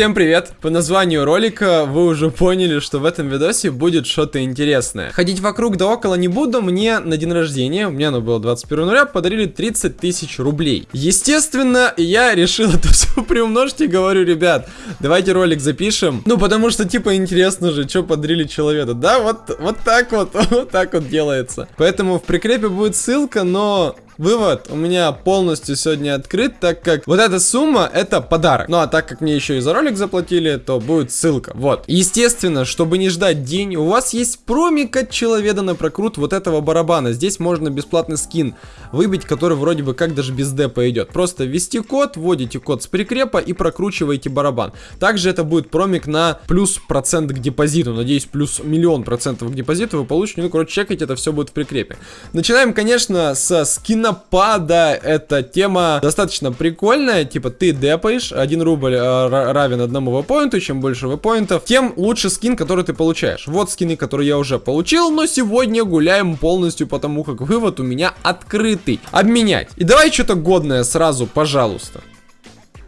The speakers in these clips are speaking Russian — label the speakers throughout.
Speaker 1: Всем привет! По названию ролика вы уже поняли, что в этом видосе будет что-то интересное. Ходить вокруг да около не буду, мне на день рождения, у меня оно было 21 ноября, подарили 30 тысяч рублей. Естественно, я решил это все приумножить и говорю, ребят, давайте ролик запишем. Ну, потому что, типа, интересно же, что подарили человеку. Да, вот, вот так вот, вот так вот делается. Поэтому в прикрепе будет ссылка, но Вывод у меня полностью сегодня открыт, так как вот эта сумма это подарок. Ну а так как мне еще и за ролик заплатили, то будет ссылка. Вот. Естественно, чтобы не ждать день, у вас есть промик от человека на прокрут вот этого барабана. Здесь можно бесплатный скин выбить, который вроде бы как даже без депа идет. Просто ввести код, вводите код с прикрепа и прокручиваете барабан. Также это будет промик на плюс процент к депозиту. Надеюсь, плюс миллион процентов к депозиту вы получите. Ну, короче, чекайте, это все будет в прикрепе. Начинаем, конечно, со скина Напада эта тема достаточно прикольная. Типа ты депаешь, 1 рубль э, равен одному впоинту. Чем больше впоинтов, тем лучше скин, который ты получаешь. Вот скины, которые я уже получил, но сегодня гуляем полностью, потому как вывод у меня открытый. Обменять. И давай что-то годное сразу, пожалуйста.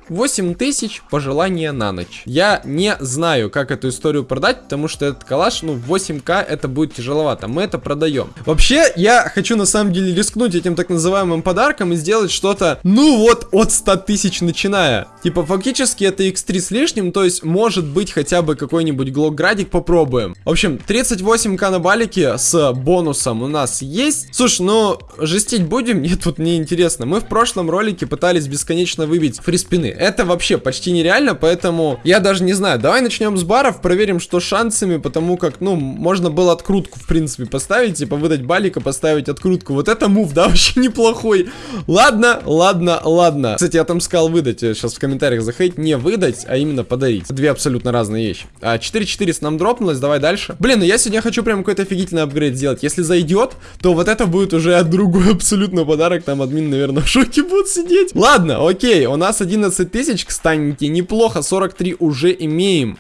Speaker 1: 8 тысяч пожелания на ночь. Я не знаю, как эту историю продать, потому что этот калаш, ну, 8к это будет тяжеловато. Мы это продаем. Вообще, я хочу на самом деле рискнуть этим так называемым подарком и сделать что-то, ну вот, от 100 тысяч начиная. Типа, фактически это x3 с лишним, то есть, может быть, хотя бы какой-нибудь глокградик попробуем. В общем, 38к на балике с бонусом у нас есть. Слушай, ну, жестить будем? Нет, тут не интересно. Мы в прошлом ролике пытались бесконечно выбить фриспины. Это вообще почти нереально, поэтому я даже не знаю. Давай начнем с баров, проверим, что шансами, потому как, ну, можно было открутку, в принципе, поставить, типа выдать балика, поставить открутку. Вот это мув, да, вообще неплохой. Ладно, ладно, ладно. Кстати, я там сказал выдать, сейчас в комментариях захейть, не выдать, а именно подарить. Две абсолютно разные вещи. А 4-4 нам дропнулось, давай дальше. Блин, ну я сегодня хочу прям какой-то офигительный апгрейд сделать. Если зайдет, то вот это будет уже другой абсолютно подарок. Там админ, наверное, в шоке будет сидеть. Ладно, окей, у нас 11 тысяч, кстати, неплохо, 43 уже имеем.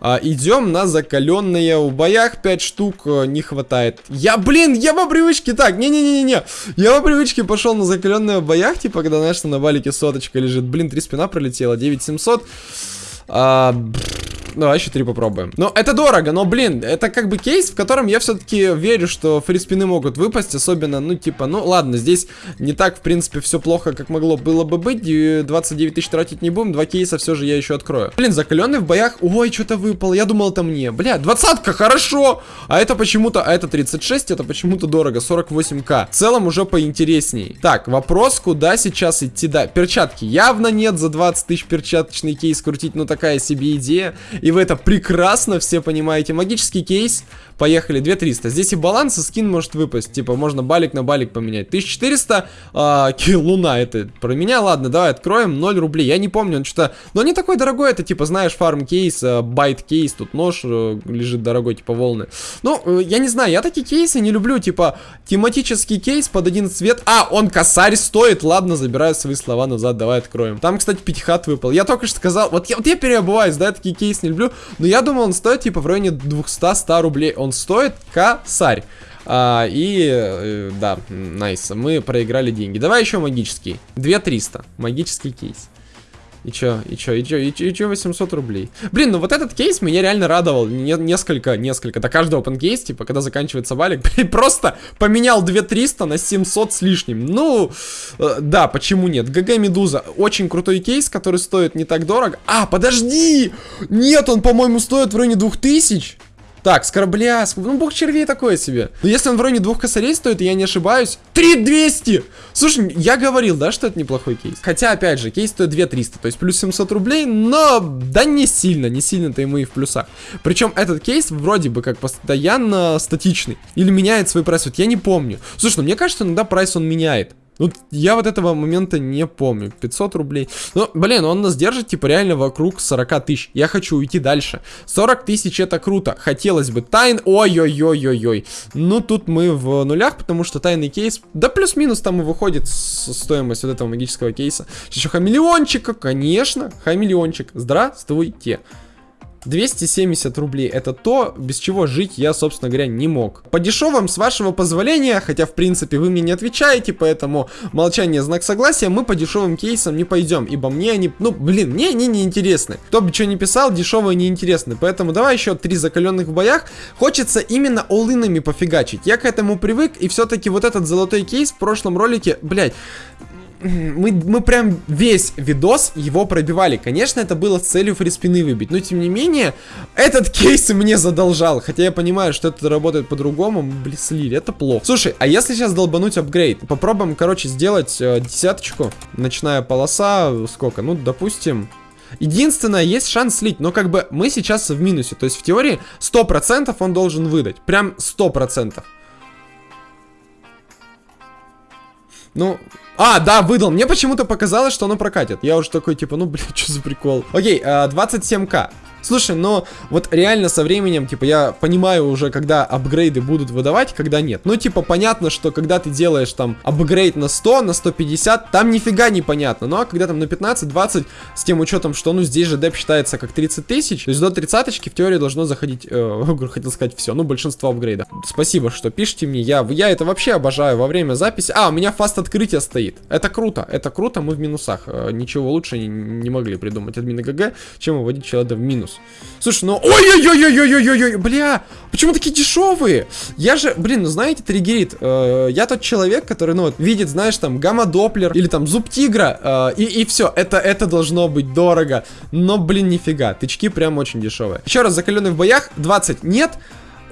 Speaker 1: А, идем на закаленные в боях 5 штук а, не хватает. Я, блин, я по привычке так, не-не-не-не. Я по привычке пошел на закаленные в боях, типа, когда, знаешь, на валике соточка лежит. Блин, три спина пролетела, 9700. А, Давай еще три попробуем. Ну, это дорого, но, блин, это как бы кейс, в котором я все-таки верю, что фриспины могут выпасть, особенно, ну, типа, ну, ладно, здесь не так, в принципе, все плохо, как могло было бы быть. 29 тысяч тратить не будем, два кейса все же я еще открою. Блин, закаленный в боях, ой, что-то выпал, я думал, это мне. Бля, двадцатка, хорошо! А это почему-то, а это 36, это почему-то дорого, 48к. В целом уже поинтересней. Так, вопрос, куда сейчас идти, да, перчатки. Явно нет за 20 тысяч перчаточный кейс крутить, ну, такая себе идея. И вы это прекрасно все понимаете. Магический кейс. Поехали, 2300. Здесь и баланс, и скин может выпасть. Типа, можно балик на балик поменять. 1400. А, луна это про меня. Ладно, давай откроем. 0 рублей. Я не помню, он что-то... Но не такой дорогой. Это, типа, знаешь, фарм кейс, а, байт кейс. Тут нож а, лежит дорогой, типа, волны. Ну, э, я не знаю, я такие кейсы не люблю. Типа, тематический кейс под один цвет. А, он косарь стоит. Ладно, забираю свои слова назад. Давай откроем. Там, кстати, пятихат выпал. Я только что сказал... Вот я, вот я переобуваюсь, да, я такие кейсы не люблю. Но я думал, он стоит, типа, в районе 200-100 рублей он стоит косарь. А, и, э, да, найс, мы проиграли деньги. Давай еще магический. 2300, магический кейс. И чё, и чё, и чё, и чё, и чё 800 рублей? Блин, ну вот этот кейс меня реально радовал. Не, несколько, несколько. До каждого open кейс, типа, когда заканчивается валик, блин, просто поменял 2300 на 700 с лишним. Ну, э, да, почему нет? GG Медуза. Очень крутой кейс, который стоит не так дорого. А, подожди! Нет, он, по-моему, стоит в районе 2000. Так, с корабля, ну бог червей такое себе. Но если он в районе двух косарей стоит, и я не ошибаюсь, 3200! Слушай, я говорил, да, что это неплохой кейс? Хотя, опять же, кейс стоит 2300, то есть плюс 700 рублей, но да не сильно, не сильно-то ему и в плюсах. Причем этот кейс вроде бы как постоянно статичный. Или меняет свой прайс, вот я не помню. Слушай, ну мне кажется, иногда прайс он меняет. Ну, я вот этого момента не помню. 500 рублей. Ну, блин, он нас держит, типа, реально вокруг 40 тысяч. Я хочу уйти дальше. 40 тысяч это круто. Хотелось бы. Тайн... Ой-ой-ой-ой-ой. Ну, тут мы в нулях, потому что тайный кейс... Да плюс-минус там и выходит стоимость вот этого магического кейса. Еще хамелеончика, конечно. Хамелеончик. Здравствуйте. 270 рублей это то, без чего жить я, собственно говоря, не мог. По дешевым, с вашего позволения, хотя, в принципе, вы мне не отвечаете, поэтому молчание знак согласия, мы по дешевым кейсам не пойдем, ибо мне они, ну, блин, мне они не интересны. Кто бы что ни писал, дешевые не интересны, поэтому давай еще три закаленных в боях. Хочется именно олынами пофигачить. Я к этому привык, и все-таки вот этот золотой кейс в прошлом ролике, блядь, мы, мы прям весь видос его пробивали. Конечно, это было с целью фриспины выбить, но тем не менее, этот кейс мне задолжал. Хотя я понимаю, что это работает по-другому. Блин, слили, это плохо. Слушай, а если сейчас долбануть апгрейд? Попробуем, короче, сделать э, десяточку. Ночная полоса, сколько? Ну, допустим... Единственное, есть шанс слить, но как бы мы сейчас в минусе. То есть в теории 100% он должен выдать. Прям 100%. Ну, а, да, выдал. Мне почему-то показалось, что оно прокатит. Я уже такой, типа, ну, блин, что за прикол. Окей, 27к. Слушай, но вот реально со временем, типа, я понимаю уже, когда апгрейды будут выдавать, когда нет. Ну, типа, понятно, что когда ты делаешь там апгрейд на 100, на 150, там нифига не понятно. Ну, а когда там на 15-20, с тем учетом, что, ну, здесь же деп считается как 30 тысяч, то есть до 30 в теории должно заходить, э, хотел сказать все, ну, большинство апгрейдов. Спасибо, что пишите мне, я, я это вообще обожаю во время записи. А, у меня фаст открытие стоит. Это круто, это круто, мы в минусах. Э, ничего лучше не, не могли придумать админы ГГ, чем выводить человека в минус. Слушай, ну... Ой-ой-ой-ой-ой-ой-ой-ой, бля! Почему такие дешевые? Я же, блин, ну знаете, триггерит. Э, я тот человек, который, ну вот, видит, знаешь, там, гамма-доплер или там зуб тигра, э, и, и все. Это, это должно быть дорого. Но, блин, нифига. Тычки прям очень дешевые. Еще раз, закаленный в боях, 20 нет.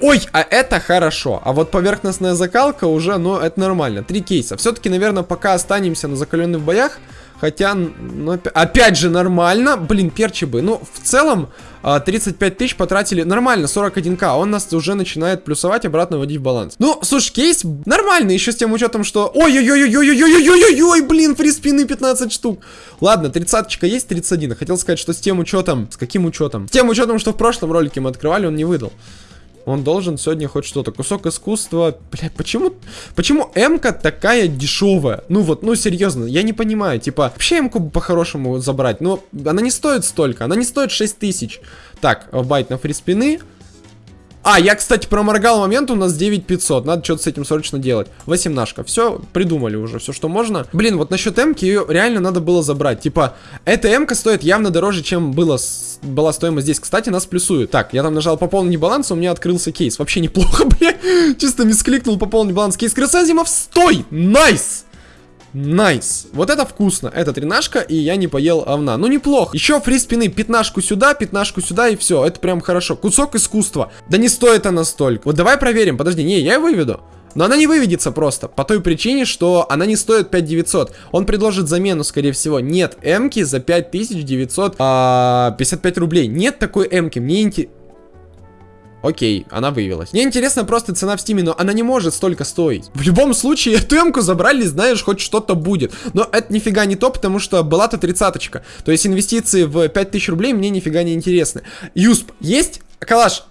Speaker 1: Ой, а это хорошо. А вот поверхностная закалка уже, ну, это нормально. Три кейса. Все-таки, наверное, пока останемся на закаленных боях. Хотя, ну, опять же, нормально. Блин, перчи бы. Ну, в целом, 35 а, тысяч потратили. Нормально, 41к. Он нас уже начинает плюсовать, обратно вводить в баланс. Ну, слушай, кейс нормальный, еще с тем учетом, что... Ой-ой-ой-ой-ой-ой-ой-ой-ой-ой, блин, фриспины 15 штук. Ладно, 30 есть, 31. Хотел сказать, что с тем учетом... С каким учетом? С тем учетом, что в прошлом ролике мы открывали, он не выдал. Он должен сегодня хоть что-то. Кусок искусства. Блядь, почему... Почему М-ка такая дешевая? Ну вот, ну серьезно, я не понимаю. Типа, вообще М-ку по-хорошему забрать. Но она не стоит столько. Она не стоит 6 тысяч. Так, байт на фриспины. А, я, кстати, проморгал момент, у нас 9500. Надо что-то с этим срочно делать. Восемнашка. Все, придумали уже, все, что можно. Блин, вот насчет М-ки ее реально надо было забрать. Типа, эта М-ка стоит явно дороже, чем было была стоимость здесь. Кстати, нас плюсуют. Так, я там нажал пополнить баланс, у меня открылся кейс. Вообще неплохо, бля. Чисто мискликнул пополнить баланс. Кейс Красазимов, стой! Nice! Nice. Вот это вкусно. Это тринашка, и я не поел овна. Ну, неплохо. Еще free spin ы. Пятнашку сюда, пятнашку сюда, и все. Это прям хорошо. Кусок искусства. Да не стоит она столько. Вот давай проверим. Подожди, не, я выведу. Но она не выведется просто, по той причине, что она не стоит 5900. Он предложит замену, скорее всего. Нет М-ки за 5955 а, рублей. Нет такой М-ки. Мне интересно... Окей, она вывелась. Мне интересно просто цена в стиме, но она не может столько стоить. В любом случае, эту эмку забрали, знаешь, хоть что-то будет. Но это нифига не то, потому что была-то тридцаточка. То есть инвестиции в 5000 рублей мне нифига не интересны. Юсп, есть? Калаш,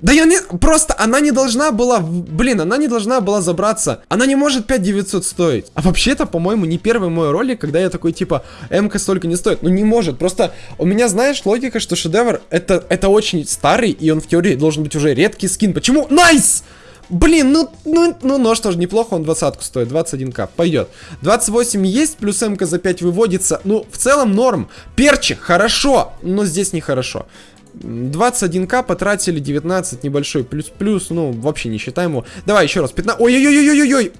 Speaker 1: да я не... Просто она не должна была... Блин, она не должна была забраться. Она не может 5900 стоить. А вообще-то, по-моему, не первый мой ролик, когда я такой, типа, М-ка столько не стоит. Ну, не может. Просто у меня, знаешь, логика, что шедевр это, это очень старый, и он в теории должен быть уже редкий скин. Почему? Nice! Блин, ну, ну, ну, нож тоже неплохо, он двадцатку стоит, 21к, пойдет. 28 есть, плюс М-ка за 5 выводится, ну, в целом норм. Перчи, хорошо, но здесь нехорошо. 21к потратили, 19 небольшой плюс-плюс, ну, вообще не считаем его. Давай еще раз, 15... Ой-ой-ой-ой-ой-ой!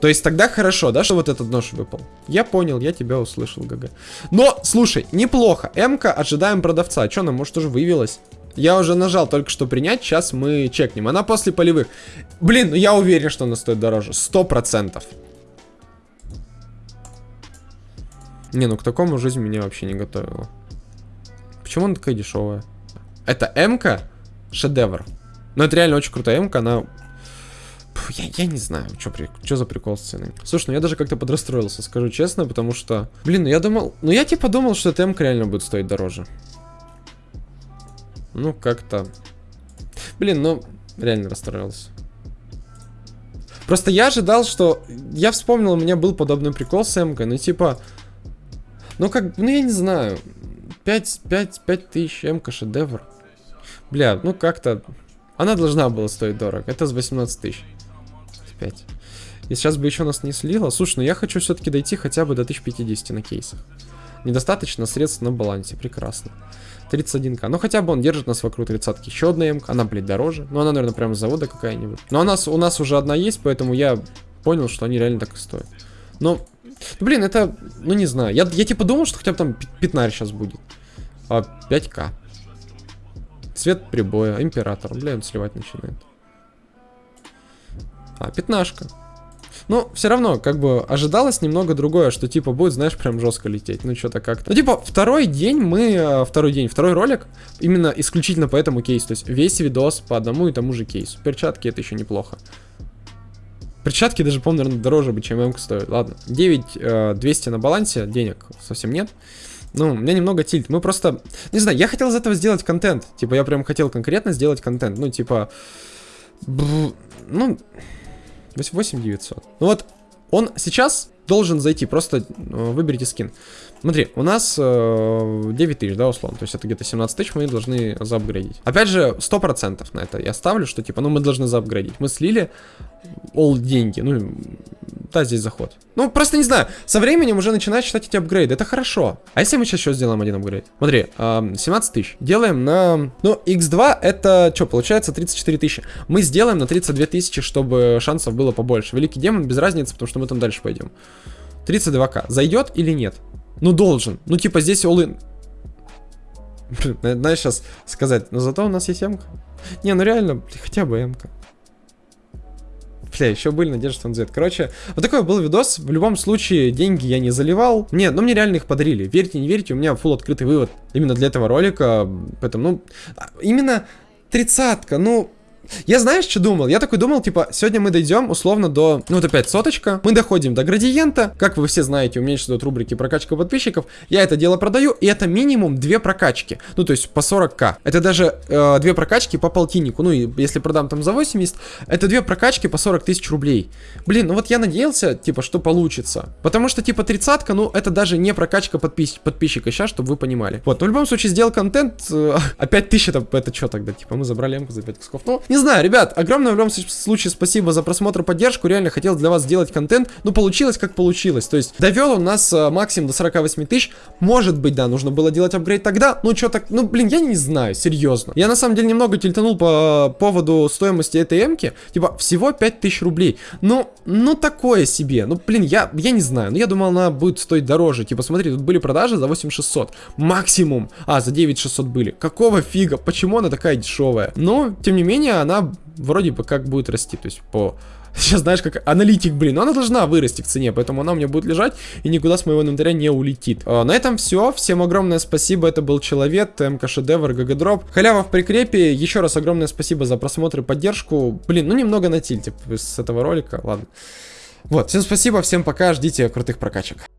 Speaker 1: То есть тогда хорошо, да, что вот этот нож выпал? Я понял, я тебя услышал, ГГ. Но, слушай, неплохо. М-ка, ожидаем продавца. Что она, может, уже вывелась? Я уже нажал только что принять, сейчас мы чекнем. Она после полевых. Блин, ну я уверен, что она стоит дороже. Сто процентов. Не, ну к такому жизнь меня вообще не готовила. Почему она такая дешевая? Это М-ка? Шедевр. Но это реально очень крутая М-ка, она... я, я не знаю, что за прикол с ценой. Слушай, ну я даже как-то подрастроился, скажу честно, потому что... Блин, ну я думал... Ну я типа думал, что эта М-ка реально будет стоить дороже. Ну, как-то... Блин, ну, реально расстроился. Просто я ожидал, что... Я вспомнил, у меня был подобный прикол с М-кой, ну типа... Ну как, ну я не знаю. 5, 5, 5 тысяч, МК шедевр. Бля, ну как-то... Она должна была стоить дорого. Это с 18 тысяч. 5. И сейчас бы еще нас не слило. Слушай, ну я хочу все-таки дойти хотя бы до 1050 на кейсах. Недостаточно средств на балансе. Прекрасно. 31к. Ну хотя бы он держит нас вокруг тридцатки. Еще одна МК. Она, блядь, дороже. Но она, наверное, прямо с завода какая-нибудь. Но у нас, у нас уже одна есть, поэтому я понял, что они реально так и стоят. Но, ну, блин, это, ну не знаю. Я, я типа думал, что хотя бы там пятнарь сейчас будет. А, 5к. Цвет прибоя, император. Бля, он сливать начинает. А, пятнашка. Но все равно, как бы, ожидалось немного другое, что, типа, будет, знаешь, прям жестко лететь. Ну, что-то как-то. Ну, типа, второй день мы... Э, второй день, второй ролик, именно исключительно по этому кейсу. То есть, весь видос по одному и тому же кейсу. Перчатки это еще неплохо. Перчатки даже, по-моему, наверное, дороже бы, чем МК стоит. Ладно, 9 200 э, на балансе, денег совсем нет. Ну, у меня немного тильт. Мы просто... Не знаю, я хотел из этого сделать контент. Типа, я прям хотел конкретно сделать контент. Ну, типа... Ну... 8900. Ну вот, он сейчас должен зайти, просто э, выберите скин. Смотри, у нас э, 9 тысяч, да, условно, то есть это где-то 17 тысяч мы должны заапгрейдить. Опять же, 100% на это я ставлю, что типа, ну мы должны заапгрейдить. Мы слили all деньги, ну да, здесь заход. Ну, просто не знаю, со временем уже начинать считать эти апгрейды, это хорошо. А если мы сейчас еще сделаем один апгрейд? Смотри, э, 17 тысяч. Делаем на... Ну, x2 это, что, получается 34 тысячи. Мы сделаем на 32 тысячи, чтобы шансов было побольше. Великий демон, без разницы, потому что мы там дальше пойдем. 32к. Зайдет или нет? Ну, должен. Ну, типа, здесь all-in. Знаешь, сейчас сказать, но зато у нас есть м Не, ну реально, хотя бы м -ка. Бля, еще были надежды, что он Z. Короче, вот такой был видос. В любом случае, деньги я не заливал. Нет, ну мне реально их подарили. Верьте, не верьте, у меня full открытый вывод именно для этого ролика. Поэтому, ну, а, именно тридцатка, ну, я знаешь, что думал? Я такой думал, типа, сегодня мы дойдем условно до, ну вот опять соточка. Мы доходим до градиента. Как вы все знаете, у меня идут рубрики прокачка подписчиков. Я это дело продаю, и это минимум две прокачки. Ну, то есть по 40к. Это даже э, две прокачки по полтиннику. Ну, и если продам там за 80, это две прокачки по 40 тысяч рублей. Блин, ну вот я надеялся, типа, что получится. Потому что, типа, тридцатка, ну, это даже не прокачка подпис подписчика сейчас, чтобы вы понимали. Вот, в любом случае сделал контент. Э, опять тысяча, это, это что тогда? Типа, мы забрали эмку за 5 кусков. Ну, не знаю, ребят, огромное в любом случае спасибо за просмотр, поддержку. Реально хотел для вас сделать контент. Ну, получилось как получилось. То есть, довел он нас э, максимум до 48 тысяч. Может быть, да, нужно было делать апгрейд тогда. Ну, что так, ну, блин, я не знаю, серьезно. Я на самом деле немного тильтанул по поводу стоимости этой эмки. Типа, всего 5000 рублей. Ну, ну, такое себе. Ну, блин, я, я не знаю. Ну, я думал, она будет стоить дороже. Типа, смотри, тут были продажи за 8600. Максимум. А, за 9600 были. Какого фига? Почему она такая дешевая? Но, тем не менее, она вроде бы как будет расти, то есть по... Сейчас знаешь, как аналитик, блин, но она должна вырасти в цене, поэтому она у меня будет лежать и никуда с моего инвентаря не улетит. А, на этом все, всем огромное спасибо, это был Человек, МК Шедевр, ГГ Халява в прикрепе, еще раз огромное спасибо за просмотр и поддержку. Блин, ну немного на тильте с этого ролика, ладно. Вот, всем спасибо, всем пока, ждите крутых прокачек.